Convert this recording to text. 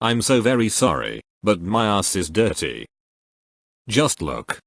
I'm so very sorry, but my ass is dirty. Just look.